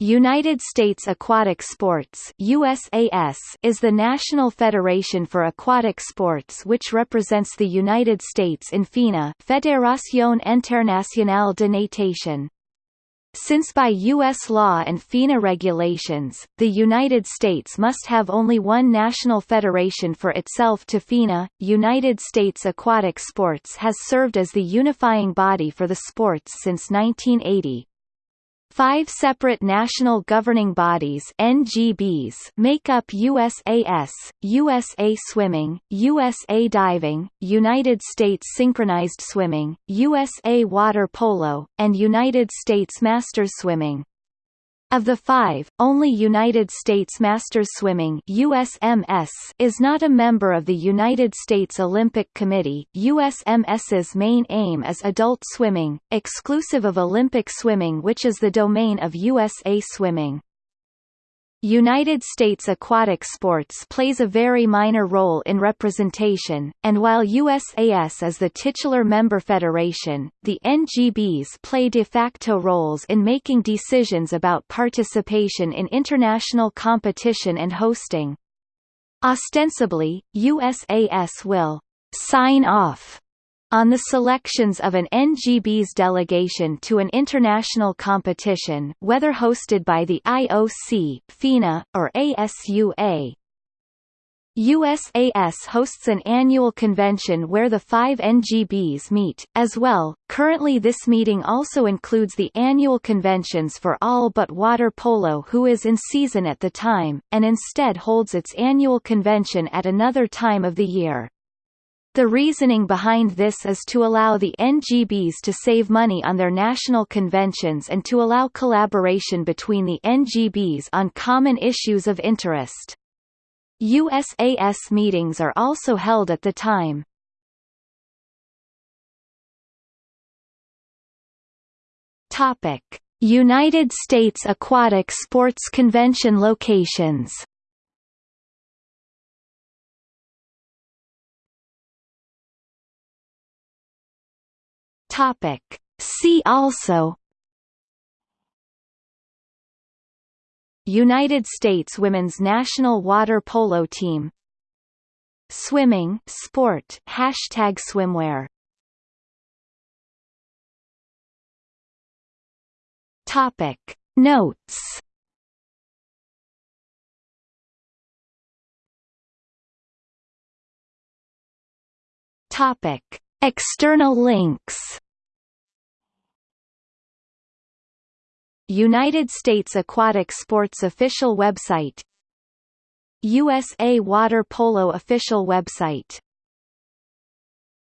United States Aquatic Sports USAS is the national federation for aquatic sports which represents the United States in FINA Fédération Internationale de Natation. Since by U.S. law and FINA regulations, the United States must have only one national federation for itself to FINA, United States Aquatic Sports has served as the unifying body for the sports since 1980. Five separate national governing bodies NGBs make up USAS, USA Swimming, USA Diving, United States Synchronized Swimming, USA Water Polo, and United States Masters Swimming. Of the five, only United States Masters Swimming USMS is not a member of the United States Olympic Committee USMS's main aim is adult swimming, exclusive of Olympic swimming which is the domain of USA Swimming. United States aquatic sports plays a very minor role in representation, and while USAS is the titular member federation, the NGBs play de facto roles in making decisions about participation in international competition and hosting. Ostensibly, USAS will sign off on the selections of an NGB's delegation to an international competition whether hosted by the IOC, FINA, or ASUA. USAS hosts an annual convention where the five NGBs meet, as well. Currently this meeting also includes the annual conventions for all but water polo who is in season at the time, and instead holds its annual convention at another time of the year. The reasoning behind this is to allow the NGBs to save money on their national conventions and to allow collaboration between the NGBs on common issues of interest. USAS meetings are also held at the time. Topic: United States Aquatic Sports Convention locations Topic. See also United States women's national water polo team Swimming sport hashtag swimwear. Topic. Notes Topic. External links United States Aquatic Sports official website. USA Water Polo official website